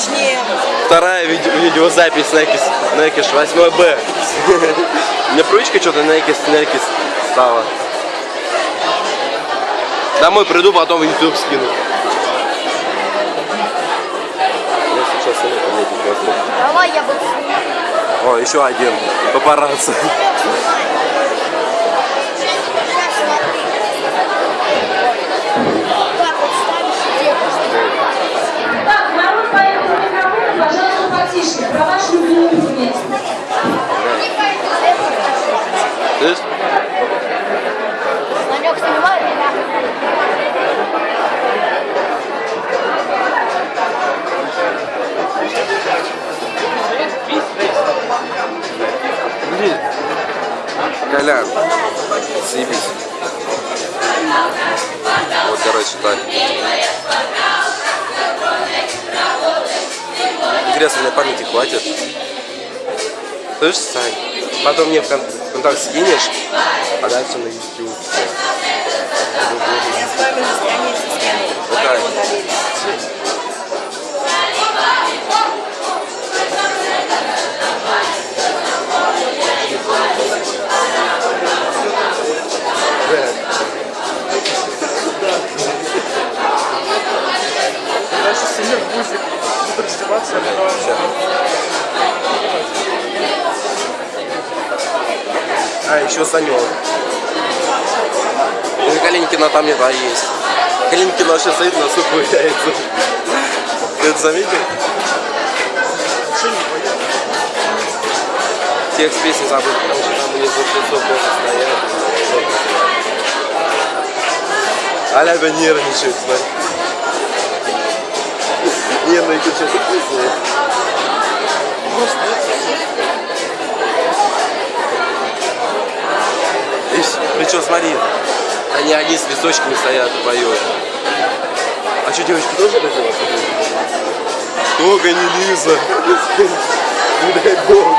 точнее. Вторая видео, видеозапись Некис, Некиш 8Б. Мне привычка что-то Некис, Некис стала. Домой приду, потом в YouTube скину. Я сейчас не пометить. Давай я буду. О, еще один. Папарацци. Колян. Съебись. Вот, короче, так. Интересно, мне памяти хватит. Слышь, Сань? Потом мне в кон- в контакт скинешь, а дальше на YouTube. Я с вами на странице скину. Какая? А, еще Санек. И Калинкина там не та есть. Калинкина вообще стоит на сухую яйца. Ты это заметил? Текст песни забыл, потому что там у них вообще все плохо стоят. Аляга нервничает, смотри. Причем смотри, они одни с листочками стоят и поют. А что, девочки тоже это делают? Только не Лиза. Не дай бог.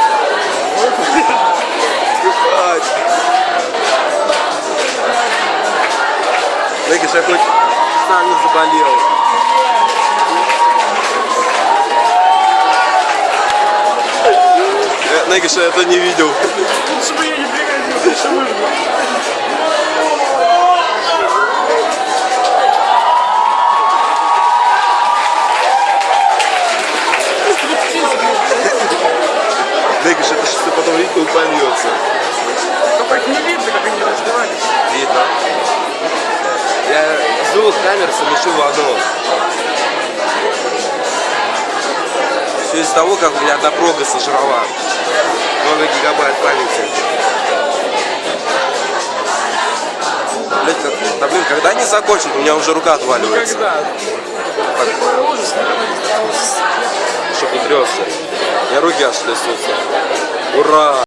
Знаешь, я хоть сам не заболел. Негиша, я это не видел. Чтобы я не пригодился, что выжил. Негиша, это он польется. Только их не видно, как они раздевались. Видно. Я с двух камер совмещу в одну. Все из-за того, как у меня одна прога сожрала. Много гигабайт памяти. Блять, как- да блин, когда они закончат, у меня уже рука отваливается. Такой ужас, никогда не чтобы не тресся. У меня руки аж трясутся. Ура!